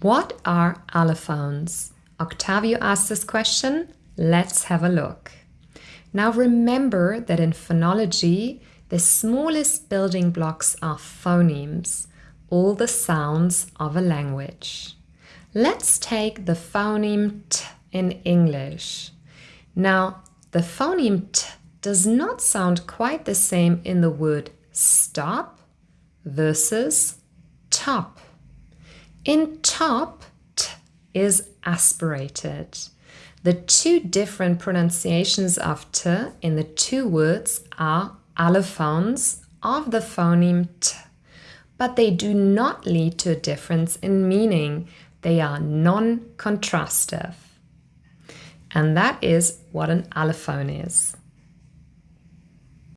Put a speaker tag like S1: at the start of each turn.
S1: What are allophones? Octavio asked this question. Let's have a look. Now remember that in phonology, the smallest building blocks are phonemes, all the sounds of a language. Let's take the phoneme t in English. Now, the phoneme t does not sound quite the same in the word stop versus top. In top, t is aspirated. The two different pronunciations of t in the two words are allophones of the phoneme t, but they do not lead to a difference in meaning. They are non-contrastive. And that is what an allophone is.